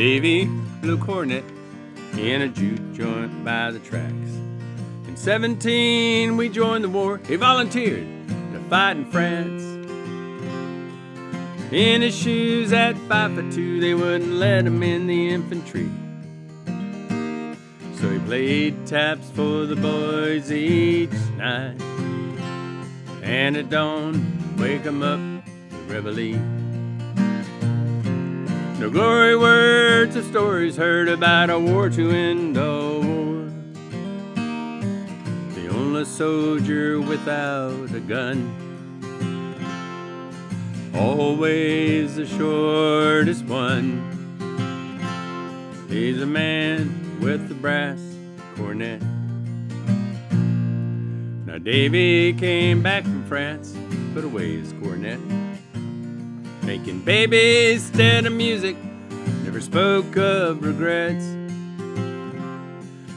Davy blew cornet in a juke joint by the tracks. In 17, we joined the war. He volunteered to fight in France. In his shoes at five foot two, they wouldn't let him in the infantry. So he played taps for the boys each night. And at dawn, wake 'em up to reveille. No glory words or stories heard about a war to end a war. The only soldier without a gun. Always the shortest one. He's a man with the brass cornet. Now Davy came back from France, put away his cornet. Making babies instead of music, never spoke of regrets.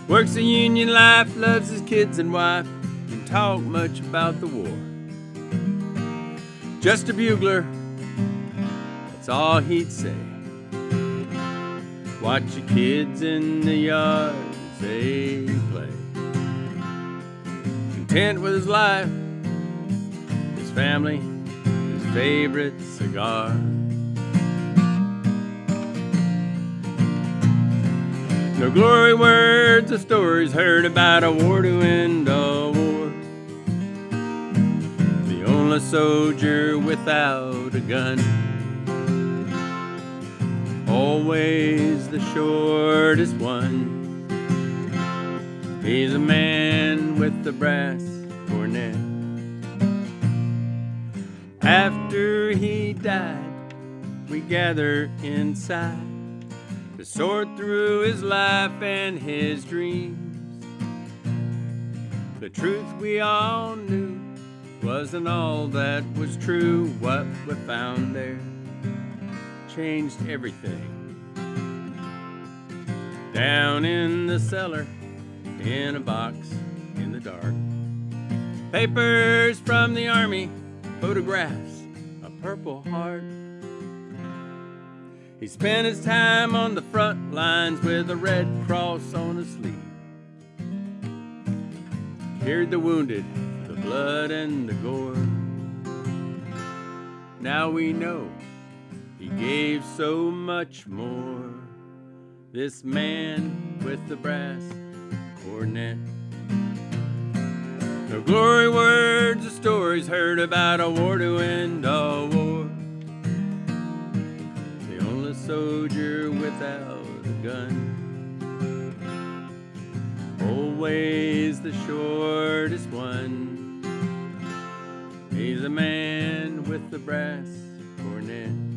Works a union life, loves his kids and wife, didn't talk much about the war. Just a bugler, that's all he'd say. Watch your kids in the yard as they play. Content with his life, his family, favorite cigar. No glory words or stories heard about a war to end a war. The only soldier without a gun. Always the shortest one. He's a man with the brass cornet. After he died, we gather inside to sort through his life and his dreams. The truth we all knew wasn't all that was true. What we found there changed everything. Down in the cellar, in a box in the dark. Papers from the army, photographs, a purple heart. He spent his time on the front lines with a red cross on his sleeve. Carried the wounded, the blood and the gore. Now we know he gave so much more. This man with the brass cornet. No glory words or stories heard about a war to end a war. The only soldier without a gun. Always the shortest one. He's a man with the brass cornet.